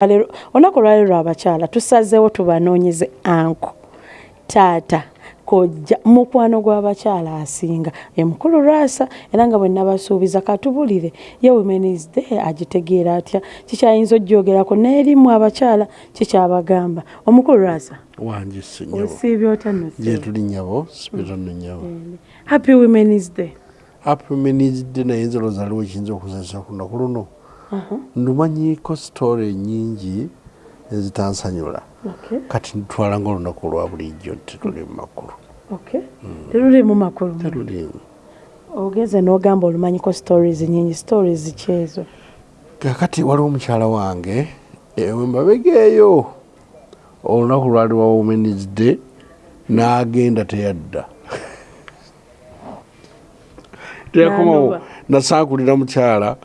olunaku lwali lwabakyala tusazeewo tubanoonyeze anko taata kojja mukwano gw'abakyala asinga. Emukulu lwasa era nga bwe nabasuubiza katubulire ye womenis day agitegeera atya? Kikyayinza ojjogerako n'erimu abakyala kikyabagamba. Omukulu lwasa? Wange osiibye otya notuli nyabo sibitono nyabo happy womenis day happy womenis day naye nze lozaliwo ekiyinza okuzanyisa ku lunaku luno ndumanyiko sitore nyingi ezitansanyula. Kati ntwala nga olunaku lwa bulijjo tetuli mumakulu teruli mu makulu. Terulimu ogeze n'ogamba olumanyiko stories nyingi stories kyezo kakati waliwo omukyala wange ewembabegeeyo olunaku lwali wa womens day n'agenda teyadda. Teyakomawo nasankulira mukyala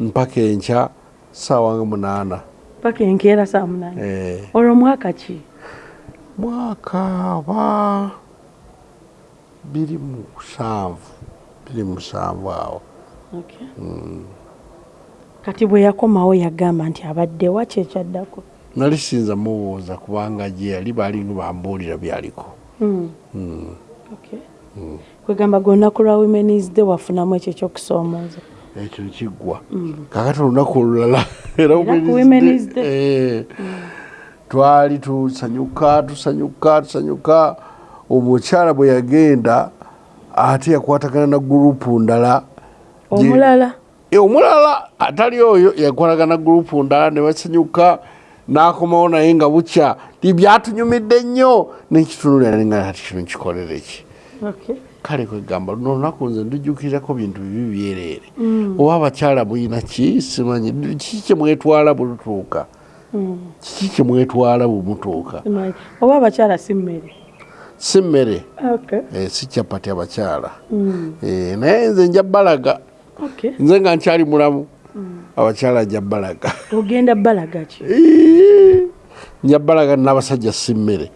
mpaka enkya saawa nga munaana. Paka enkeera saa munaana. Eh. olwo mwaka ki? Mwaka ba biri musanvu biri musanvu awo. Kati bwe yakomawo yagamba nti abadde wa kyekyaddako nali sinza mubuuza kubanga gye yali balinga bambuulira byaliko. Hmm. Mm. kwegamba gwe olunaku lwa womenis day wafunamu ekyo ekyokusoomooza ekyo kiggwa. Kakati olunaku olulala era eh, twali tusanyuka tusanyuka tusanyuka. Omukyala bwe yagenda ate yakwatagana na gurupu ndala. Omulala. Eh, omulala atali oyo yakwatagana gurupu ndala ne basanyuka n'akomawo naye nga bukya. Ti byatunyumidde nnyo nekitunulira nga ati kino kikolere ki? Okay. Kale kwegamba luno olunaku nze ndujjukirirako bintu bibi byereere. Oba abakyala mulina ki? Simanyi. Kiki kyemwetwala bulutuuka kiki kyemwetwala bwemutuuka Simanyi. oba abakyala si mmere? Si mmere. Eh, si kyapati abakyala. Eh, naye nze nja balaga nze nga nkyali mulamu. Abakyala nja balaga ogenda balaga ki? Nja balaga n'abasajja si mmere.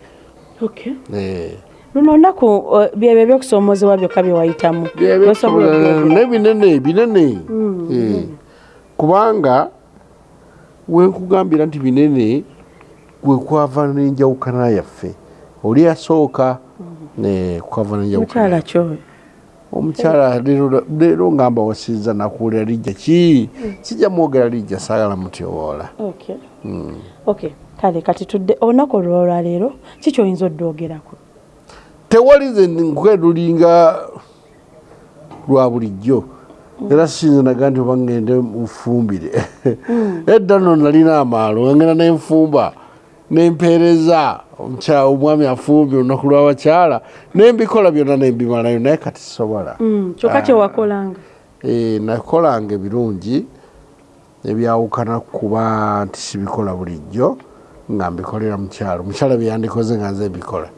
Eh, luno olunaku uh, byebyo ebyokusoomoozebwa byokka bye wayitamu. Osobola okwogera. nebinene binene Eh, kubanga wenkugambira nti binene gwekwava nenjawukana yaffe. Oli yasooka eh, kwava nenjawukana omukyala leero- ngamba wasinza nakuwulira lijja. Ki? Kijja mwogera lijja saagala mutyowoola Okay. Okay. kale kati tudde olunaku olwolwaleero kikyoyinza oddoogerako tewali ze nkwedulinga lwa bulijjo. Era sinze naga nti oba ngende mufumbire edda nno nalina amaalo ngenda nenfumba nempeereza omwami afumbye olunaku lw'abakyala nembikola byonna nembimalayo naye kati sobola Mm, kyokka kyewakolanga Eh, nakolanga ebirungi ebyawukana kuba nti sibikola bulijjo nga mbikolera mukyalo mukyala byeyandikoze nga nze mbikola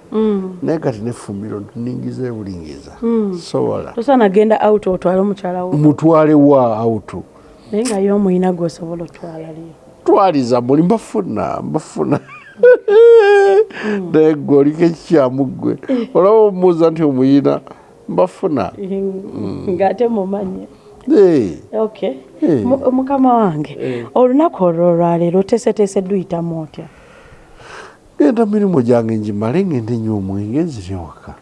naye kati nefumbiro ningiza ebulingiza. Sobola tosaana genda out otwale omukyala wo. Mutwale wa autu naye nga ye omuyina gwosobola otwala liyo twaliza muli mbafuna mbafuna. Naye gwe oliko ekikyamuggwe olaba omubuuza nti omuyina mbafuna. Ng'ate mumanye. Mukama wange olunaku olwo olwaleero oteeseteese duyitamu otya genda mirimu gyange njimale ngende nywa omwenge nzire waka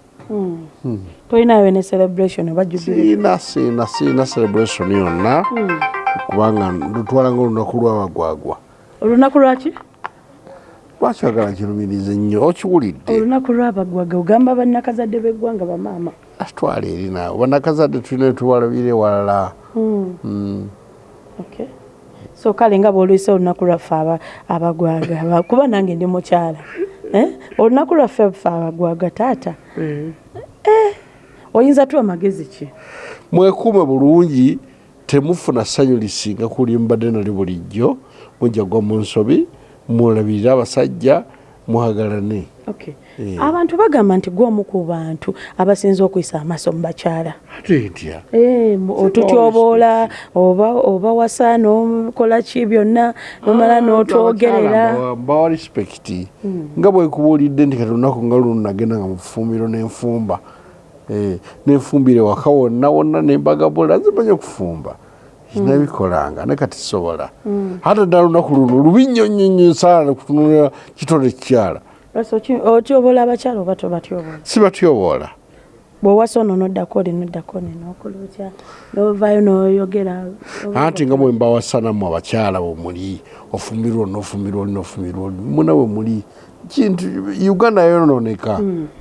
tolinayo ne celebration jubile siina siina celebration yonna. Kubanga ndutwala nga olunaku lwabagwagwa olunaku lwaki lwaki oyagala nkirumirize nnyo okiwulidde. Olunaku lwabagwaga ogamba bannakazadde b'eggwanga bamaama atwala eri naawe. Banakazadde tulina tuwalabire walala. Okay. So kale nga bwolwisa olunaku lwaffe aba- abagwaga. Aba- kuba nange ndi mukyala Eh? olunaku lwaffe ffe abagwaga taata. Eh, oyinza tuwa magezi ki? Mwekuume bulungi temufuna ssanyu lisinga kuli mbadde nali bulijjo mujjagwa mu nsobi mulabirire abasajja muhagalane Okay. Eh. abantu bagamba nti gwomu ku bantu abasinza okuyisa amaaso mu bakyala. Eh, otutyoboola oba wasa n'okola ki byonna nomala n'otwogerera. mbawa respect. Nga bwekubuulidde nti kati olunaku nga luno nagenda nga mufumbiro nenfumba. Eh, nenfumbire waka wonna wonna nembagabula nzimanya okufumba. Kinabikolanga ne kati sobola. Ate ddala olunaku luno lubi nnyo nnyo nnyo saala kutunulira kitole kikyala Otyobola abakyala oba tobatyobola sibatyoboola bwewasa ono noddako oli noddako nenokola otya? Novaayo noyogera anti nga bwe mbawasanamu abakyala bwe muli ofumirwa oli nofumirwa oli nofumirwa oli muna bwe muli. Kintu uganda yonooneka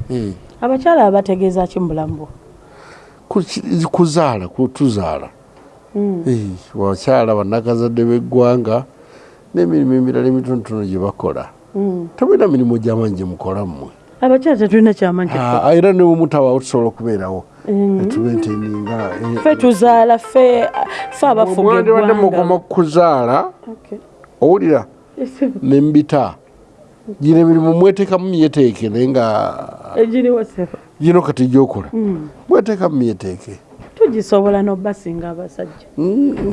Eh. abakyala bategeeza ki mu bulamu bwo? Ku- kuzaala kutuzaala Eh, bakyala bannakazadde b'eggwanga n'emirimu emirala emitonotono gye bakola tebulina mirimu gyamanyi gye mukola mmwe abakyala tetulina kyamanyi Ah, era ne bwemutawaawo tusobola okubeerawo. Etubenteninga ffe tuzaala ffe ffe abafuga mwandibadde mukoma kuzaala Okay. owulira nembita gino emirimu mweteekamu myeteeke naye nga gino kati gyokola mweteekamu myeteeke. Tugisobola nobasinga abasajja.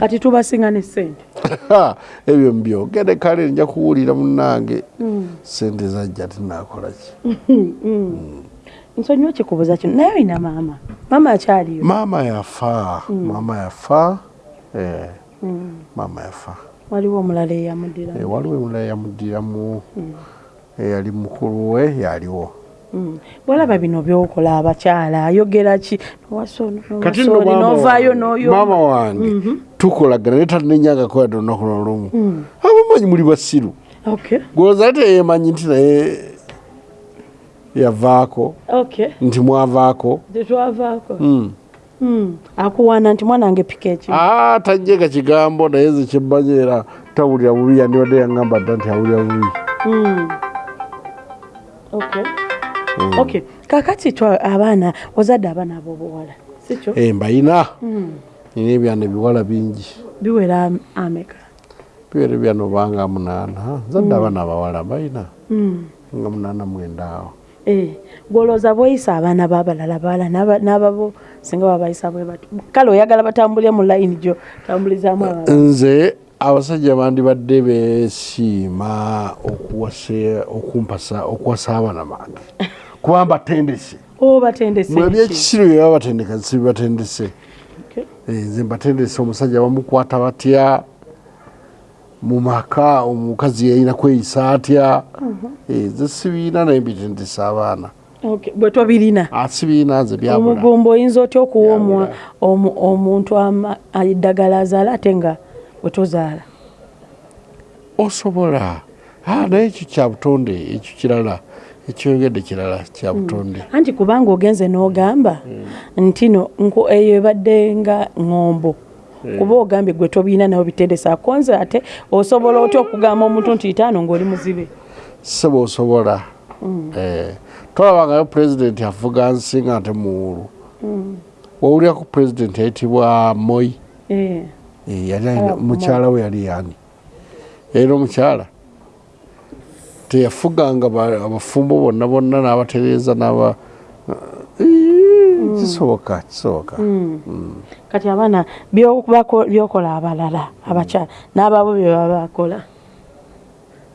Kati tubasinga ne sente ebyo mbyogere kale nja kuwulira munange sente zajja tinakolaki nsonyiwa kikubuza kino. Naye olina maama? Maama akyaliyo maama yafa. Maama yafa. Eh, maama yafa. Waliwo omulala eyamuddira Eh, waliwo emulala yamuddiramu eyali mukulu we yaliwo bwolaba bino byokola abakyala ayogera ki? Kati novaayo wange- noyo maama wange tukolagana naye talinenyaga yadde olunaku nolumu abamanyi muli basiru okay. Gwoza ate yemanyi nti naye yavaako nti mwavaako. Mm. Mm. akuwaana nti mwanange pika ekimu Ah, tajjega kigambo naye ze kyemmanyi era tawulira bubi yandibadde yaŋŋamba dda nti awulira bubi. Mm. Okay okay kakati twa abaana ozadde abaana ab'obuwala sikyo Eh, mbayina. Nina ebyana ebiwala bingi. Biwera am- ameka. Biwere byano banga munaana zadde abaana abawala mbayina. Mm. nga munaana mwenda awo. Eh, gwolooza bweyisa abaana b'abalala bala n'aba- n'ababo singa babayisa bwe bati kale oyagala batambulire mu layini gyo tambulizaamu abala nze abasajja bandibadde beesiima okuwase okumpasa okuwasa abaana bange kuba mbatendese o batendese mwe ki? ebyekisiru bye babatendeka sibibatendese. Eh, nze mbatendese omusajja bamukwata batya mu maka omukazi yalina kweyisa atya. Eh, nze sibiina naye mbitendesa abaana. Okay, bwe tobirina? Ah, sibiina nze byabula. Omugumba oyinza otya omu- omuntu eddagala azaala ate nga bwe tozaala? Osobola. Ah, naye ekyo kya butonde ekyo kirala ekyoyogedde kirala kya butonde. Anti kubanga ogenze n'ogamba nti no eyo ebadde nga ŋombo. Kuba ogambye gwe tobiina nawe bitendesa akonze ate osobola otya okugamba omuntu nti itaano ng'oli muzibe? Seba osobola Eh, tolabangayo pulezidenti avuga nsi nga ate muwulu wawuliraku pulezidenti ayitibwa moi? Eh, Eh, yali Ah, mukyala we yali yani era omukyala teyafuganga ba- abafumbo bonna bonna n'abatereeza n'aba Eh, kisoboka kisoboka. Kati abaana byokola abalala abakyala n'ababo bye baba bakola.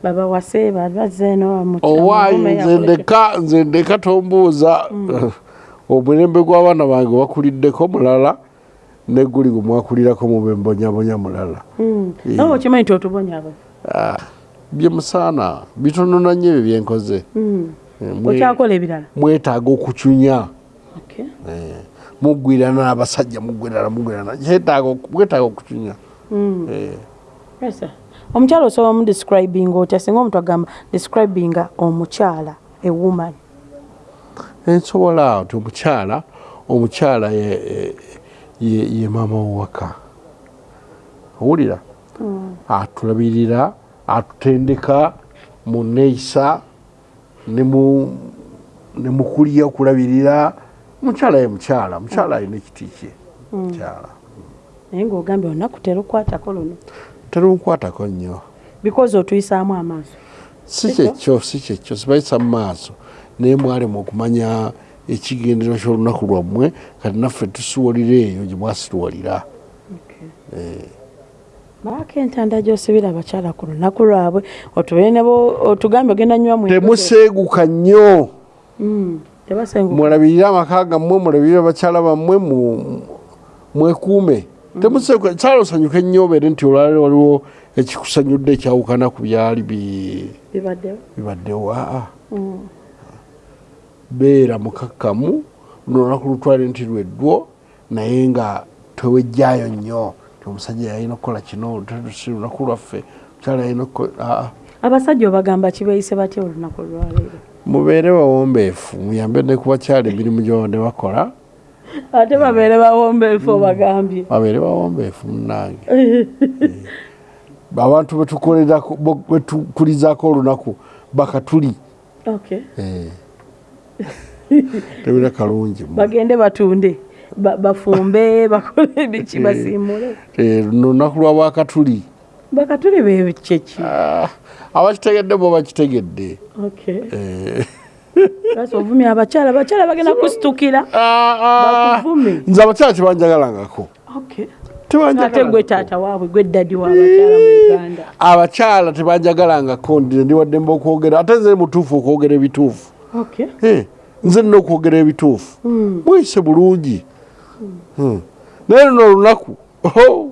Babawase bazze owaayi nze ndeka nze ndeka tombuuza. Omulembe gw'abaana bange bakuliddeko mulala ne guli gwe mwakulirako mubembonyabonya mulala. Nawe okimanyi nti otubonyabo Ah, bye musaana bitonona nnyo ebyo byenkoze Eh, mwe- okyakola ebirala? mwetaaga okucunya. Eh, muggwirana muggwirana kyetaaga oku- mwetaaga okucunya. Eh, Yes, sir. omukyala osobola mu describing otya? Singa omuntu agamba describinga omukyala ewoman ensobola nti omukyala omukyala ye- maama wowaka owulira atulabirira atutendeka mu neeyisa ne mu kulya okulabirira. Mukyala ye mukyala mukyala alina ekiti kye mukyala. Naye ngaogambye olunaku terukwatako luno? Terunkwatako nnyo. Because otuyisaamu amaaso. Si Ekyo? kyekyo si kyekyo sibayisa mu maaso. Naye mwalema okumanya ekigendero ky'olunaku lwammwe kati naffe tusiwolira eyo gye mwasituwolira baako entanda gyosibira abakyala ku lunaku lwabwe otugambye ogenda nywa mu temuseeguka nnyo. Tebasenguka mwalabirire amaka gammwe mulabirire abakyala bammwe mwekuume temuseeko kyalo osanyuka ennyo obeere nti olwaliro waliwo ekikusanyudde ekyawukana ku byali bi- bibaddewo aa beera mukakkamu luno olunaku lutwale nti lweddwo naye nga tewejjaayo nnyo omusajja yalina okukola kino si lunaku lwaffe mukyala yalina aa. Abasajja obagamba kibayise batya olunaku lwaleero mubeere bawombeefu muyambe ne ku bakyala emirimu gyobadde bakola. Ate babeere bawombeefu obagambye. Babeere bawombeefu munnange. Abantu betukolerako bo- betukulizaako olunaku bakatuli okay. Eh. tebira kalungi bagende batunde. ba- bafumbe bakole biki basiimule Eh, luno lunaku lwa bwakatuli bakatuli bekyeki Ah, abakitegedde bo bakitegedde. Eh. ovumya abakyala abakyala bagenda kusitukira Ah, ah. Nze abakyala tebanjagalangako. Ate gwe taata waabwe gwe ddadi w'abakyala mu uganda. abakyala tebanjagalangako ndi ndiwaddemba okwogera ate nze mutuufu okwogera ebituufu. Okay. Eh, nze nina okwogera ebituufu. Bulungi. Hmm. Naye luno olunaku oh,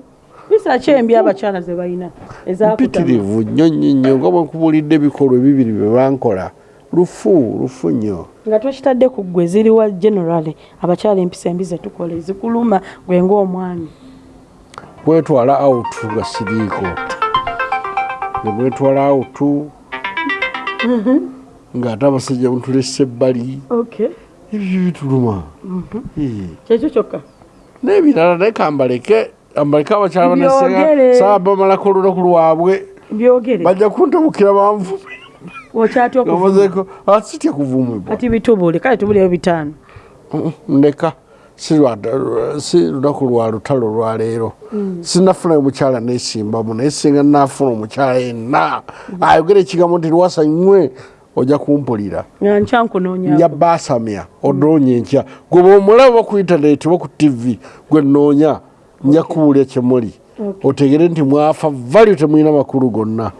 bisa ki embi abakyala ze balina ezakutama mpitirivu nnyo nnyo nnyo. Nga bwenkubulidde ebikolwa ebibiri bye bankola. Lufu lufu nnyo. Nga twekitadde ku ggwe ziriwa generale abakyala empisa embi zetukola ezikuluma gwe ngaomwami bwetwala awutu nga siriiko. Nebwetwala awutu ng'ate abasajja mutulesa ebbali. Okay ebyo bituluma Eh. kyekyo kyokka? N'ebirala naye kambaleke ambaleke abakyala banasenga saa bamalako olunaku lwabwe. Bajja kuntabukira banvume okyatya okuvuma. Ngamazeeko asitya kuvumibwa kati bitubule kale tubuleyo bitaano. Mm, ndeka. Si lunaku lwa lutalo lwaleero sinafunayo mukyala nesimbamu naye singa nafuna omukyala yenna. Ayogera ekigambo nti lwasanywe ojja kumpulira. Nja basamya odoonya enkya gwe bwomulaba ku intaneti oba ku tv gwe noonya nja kubuulya kyemuli otegere nti mwafa valyo temulina makulu gonna